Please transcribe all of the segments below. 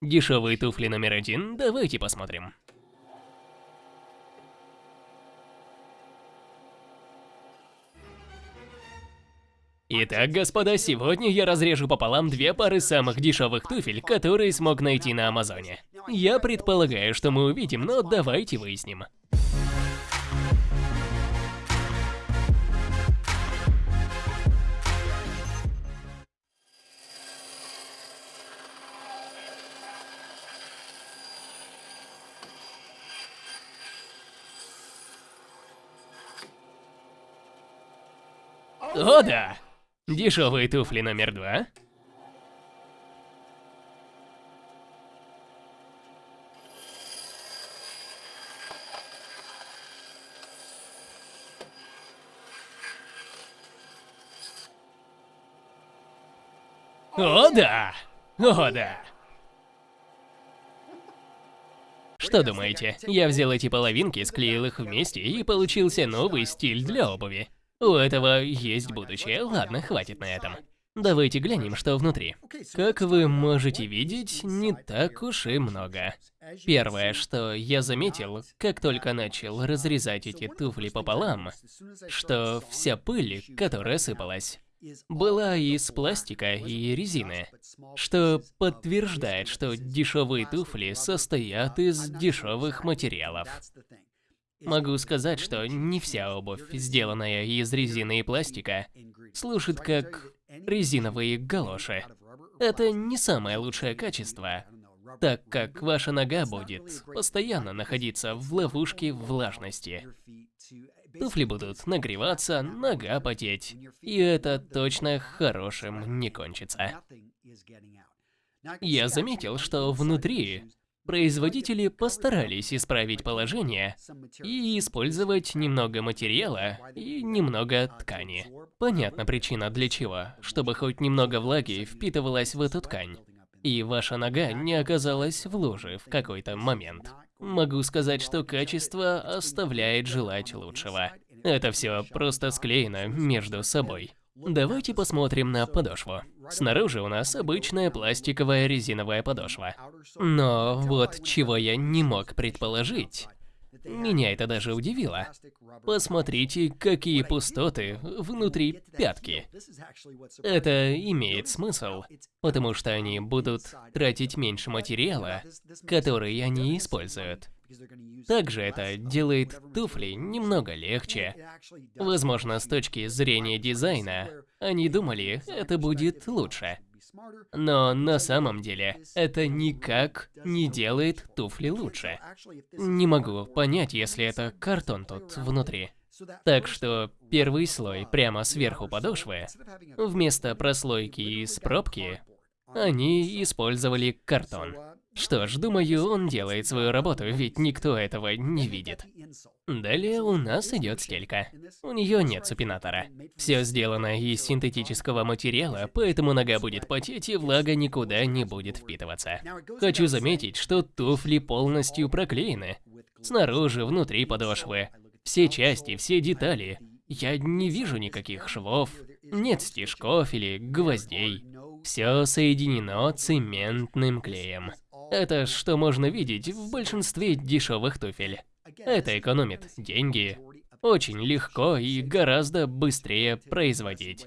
Дешевые туфли номер один, давайте посмотрим. Итак, господа, сегодня я разрежу пополам две пары самых дешевых туфель, которые смог найти на Амазоне. Я предполагаю, что мы увидим, но давайте выясним. О да! Дешевые туфли номер два. О да! О да! Что думаете? Я взял эти половинки, склеил их вместе и получился новый стиль для обуви. У этого есть будущее. Ладно, хватит на этом. Давайте глянем, что внутри. Как вы можете видеть, не так уж и много. Первое, что я заметил, как только начал разрезать эти туфли пополам, что вся пыль, которая сыпалась, была из пластика и резины, что подтверждает, что дешевые туфли состоят из дешевых материалов. Могу сказать, что не вся обувь, сделанная из резины и пластика, служит как резиновые галоши. Это не самое лучшее качество, так как ваша нога будет постоянно находиться в ловушке влажности. Туфли будут нагреваться, нога потеть, и это точно хорошим не кончится. Я заметил, что внутри Производители постарались исправить положение и использовать немного материала и немного ткани. Понятна причина для чего, чтобы хоть немного влаги впитывалась в эту ткань, и ваша нога не оказалась в луже в какой-то момент. Могу сказать, что качество оставляет желать лучшего. Это все просто склеено между собой. Давайте посмотрим на подошву. Снаружи у нас обычная пластиковая резиновая подошва. Но вот чего я не мог предположить, меня это даже удивило. Посмотрите, какие пустоты внутри пятки. Это имеет смысл, потому что они будут тратить меньше материала, который они используют. Также это делает туфли немного легче. Возможно, с точки зрения дизайна, они думали, это будет лучше. Но на самом деле, это никак не делает туфли лучше. Не могу понять, если это картон тут внутри. Так что первый слой прямо сверху подошвы, вместо прослойки из пробки, они использовали картон. Что ж, думаю, он делает свою работу, ведь никто этого не видит. Далее у нас идет стелька. У нее нет супинатора. Все сделано из синтетического материала, поэтому нога будет потеть и влага никуда не будет впитываться. Хочу заметить, что туфли полностью проклеены. Снаружи, внутри подошвы. Все части, все детали. Я не вижу никаких швов, нет стежков или гвоздей. Все соединено цементным клеем. Это что можно видеть в большинстве дешевых туфель. Это экономит деньги, очень легко и гораздо быстрее производить.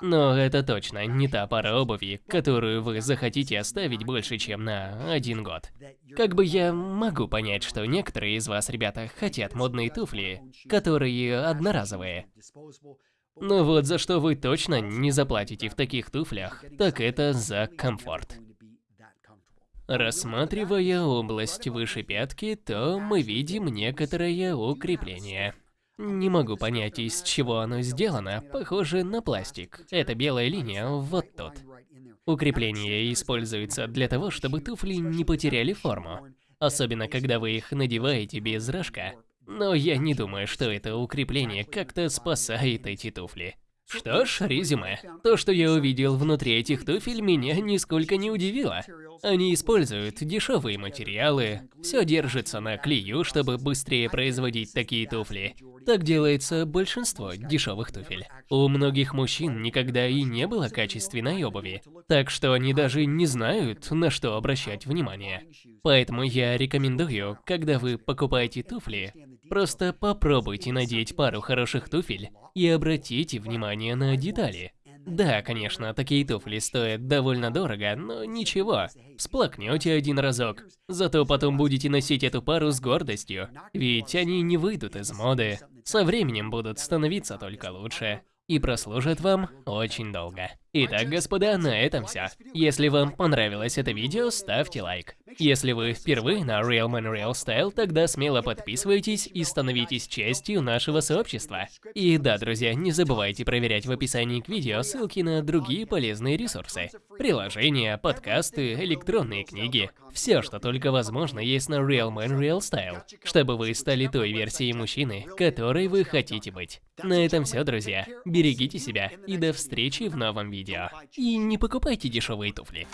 Но это точно не та пара обуви, которую вы захотите оставить больше, чем на один год. Как бы я могу понять, что некоторые из вас, ребята, хотят модные туфли, которые одноразовые. Но вот за что вы точно не заплатите в таких туфлях, так это за комфорт. Рассматривая область выше пятки, то мы видим некоторое укрепление. Не могу понять, из чего оно сделано, похоже на пластик. Эта белая линия вот тут. Укрепление используется для того, чтобы туфли не потеряли форму. Особенно, когда вы их надеваете без рожка. Но я не думаю, что это укрепление как-то спасает эти туфли. Что ж, резюме. То, что я увидел внутри этих туфель, меня нисколько не удивило. Они используют дешевые материалы, все держится на клею, чтобы быстрее производить такие туфли. Так делается большинство дешевых туфель. У многих мужчин никогда и не было качественной обуви, так что они даже не знают, на что обращать внимание. Поэтому я рекомендую, когда вы покупаете туфли, просто попробуйте надеть пару хороших туфель и обратите внимание на детали. Да, конечно, такие туфли стоят довольно дорого, но ничего, всплакнете один разок. Зато потом будете носить эту пару с гордостью, ведь они не выйдут из моды. Со временем будут становиться только лучше и прослужат вам очень долго. Итак, господа, на этом все. Если вам понравилось это видео, ставьте лайк. Если вы впервые на Real Man Real Style, тогда смело подписывайтесь и становитесь частью нашего сообщества. И да, друзья, не забывайте проверять в описании к видео ссылки на другие полезные ресурсы. Приложения, подкасты, электронные книги. Все, что только возможно, есть на Real Man Real Style, чтобы вы стали той версией мужчины, которой вы хотите быть. На этом все, друзья. Берегите себя и до встречи в новом видео. И не покупайте дешевые туфли.